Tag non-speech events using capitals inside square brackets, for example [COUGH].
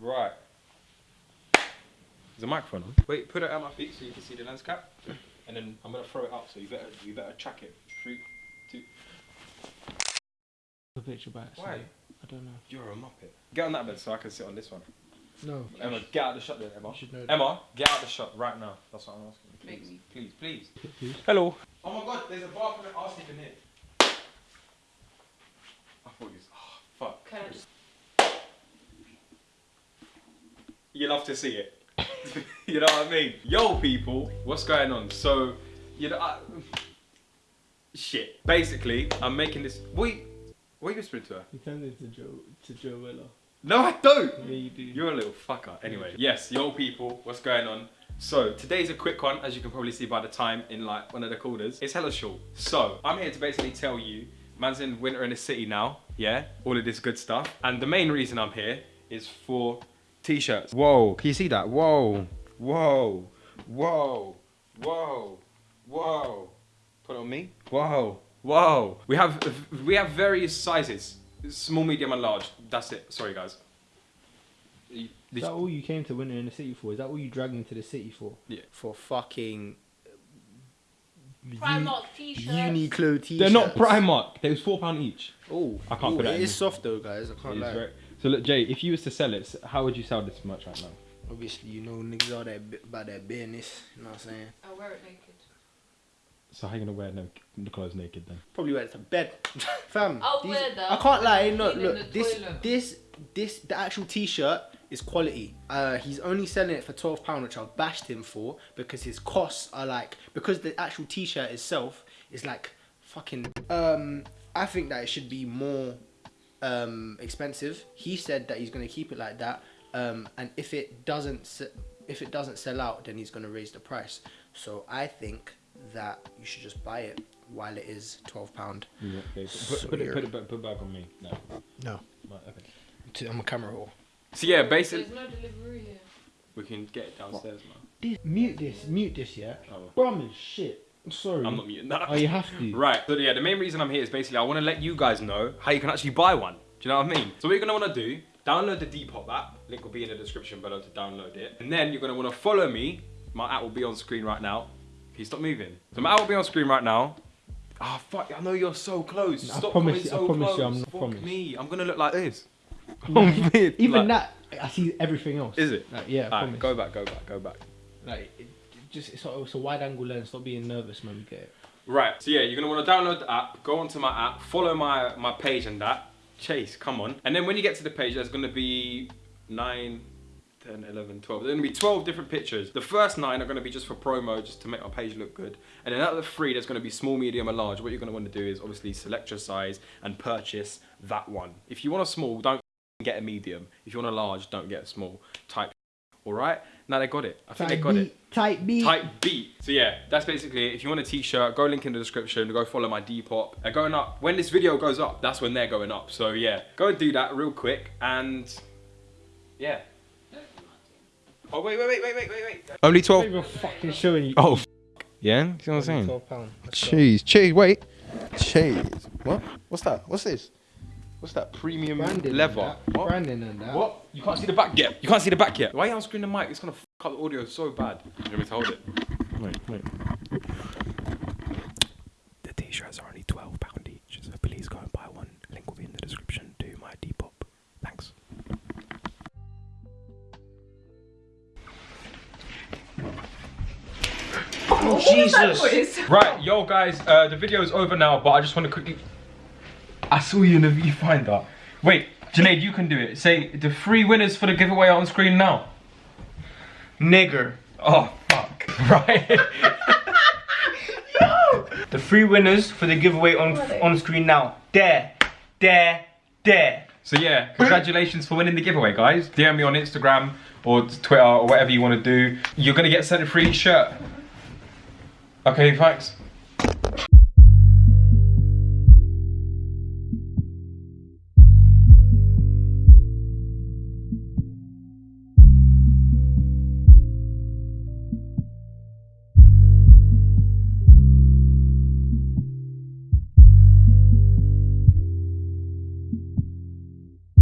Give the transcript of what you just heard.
Right. There's a microphone on. Wait, put it at my feet so you can see the lens cap. And then I'm gonna throw it up, so you better you better track it. Three, two. The picture back. Why? I don't know. You're a muppet. Get on that bed so I can sit on this one. No. Emma, get out of the shot then, Emma. Should know. Emma, get out of the shot right now. That's what I'm asking. you. Make Please, please, please. Please. Hello. Oh my god, there's a bathroom and arse in here. I thought you was, oh, fuck. Can I just You love to see it. [LAUGHS] you know what I mean? Yo, people, what's going on? So, you know, I, shit. Basically, I'm making this. Wait, what are you whispering to her? You turned into Joe to Joe Weller. No, I don't. Yeah, you do. You're a little fucker. Anyway, yes, yo, people, what's going on? So today's a quick one, as you can probably see by the time in like one of the corners. It's hella short. So I'm here to basically tell you, man's in winter in the city now. Yeah, all of this good stuff. And the main reason I'm here is for t-shirts. Whoa, can you see that? Whoa, whoa, whoa, whoa, whoa. Put it on me. Whoa, whoa. We have we have various sizes, small, medium, and large. That's it. Sorry, guys. You- Is that all you came to Winter in the City for? Is that all you dragged into the city for? Yeah. For fucking Primark t-shirts. Uniqlo t-shirts. They're not Primark. They was four pound each. Oh, I can't Ooh, put that It in. is soft though, guys. I can't It is lie. Very- So look, Jay, if you was to sell it, how would you sell this much right now? Obviously, you know niggas are that about that business. You know what I'm saying? I'll wear it naked. So how you gonna wear no the clothes naked then? Probably wear it to bed, [LAUGHS] fam. I'll these- wear that I can't lie. when No, look, this, toilet. this, this, the actual t-shirt is quality. Uh, he's only selling it for twelve pound, which I've bashed him for because his costs are like because the actual t-shirt itself is like fucking. Um, I think that it should be more um expensive. He said that he's gonna keep it like that. Um, and if it doesn't, se- if it doesn't sell out, then he's gonna raise the price. So I think that you should just buy it while it is twelve pound. Yeah, okay. Put, So put, it, put it back, put it back on me. No. No, Right, okay. I'm a camera whore. So yeah, basically There's no delivery here. we can get it downstairs, man. this. Mute this. Mute this. Yeah. Oh. Brum is shit. Sorry. I'm not muting that. Oh, you have to. [LAUGHS] Right. So yeah, the main reason I'm here is basically I want to let you guys know how you can actually buy one. Do you know what I mean? So what you're gonna want to do, download the Depop app. Link will be in the description below to download it. And then you're gonna want to follow me. My app will be on screen right now. Can you stop moving? So my app will be on screen right now. Oh fuck! I know you're so close. I Stop promise coming you- I so promise close. you I'm not Fuck promise. me. I'm gonna look like this. [LAUGHS] Even [LAUGHS] Like- that, I see everything else. Is it? Like, yeah. I promise. go back. Go back. Go back. Like, it just it's a, it's a wide angle lens. Stop being nervous, man. We get it. Right, so yeah, you're gonna wanna download the app, go onto my app, follow my, my page and that. Chase, come on. And then when you get to the page, there's gonna be 9, 10, 11, 12. There's gonna be 12 different pictures. The first nine are gonna be just for promo, just to make my page look good. And then out of the three, there's gonna be small, medium, and large. What you're gonna wanna do is obviously select your size and purchase that one. If you want a small, don't get a medium. If you want a large, don't get a small. Type, all right? Now they got it. I think they got it. Type B. Type B. So yeah, that's basically it. If you want a t-shirt, go link in the description, go follow my Depop. They're going up. When this video goes up, that's when they're going up. So yeah, go and do that real quick and yeah. Oh wait, wait, wait, wait, wait, wait, wait. Only I'm not even fucking showing you. Oh, yeah. You see what I'm saying? Twelve pound. Cheese, cheese. Wait, cheese. What? What's that? What's this? What's that? Premium Branding leather. And that. What? Branding and that. What? You can't see the back yet. You can't see the back yet. Why are you on screen the mic? It's gonna f up the audio so bad. You want me to hold it? Wait, wait. The t-shirts are only twelve pound each, so please go and buy one. Link will be in the description to my Depop. Thanks. Oh Jesus! Right, yo guys, uh, the video is over now, but I just want to quickly. I saw you in the viewfinder. Wait, Janaid, you can do it. Say the three winners for the giveaway are on screen now. Nigger. Oh fuck! [LAUGHS] Right. [LAUGHS] The three winners for the giveaway on on screen now. There, there, there. So yeah, congratulations for winning the giveaway, guys. DM me on Instagram or Twitter or whatever you want to do. You're gonna get sent a free shirt. Okay, thanks.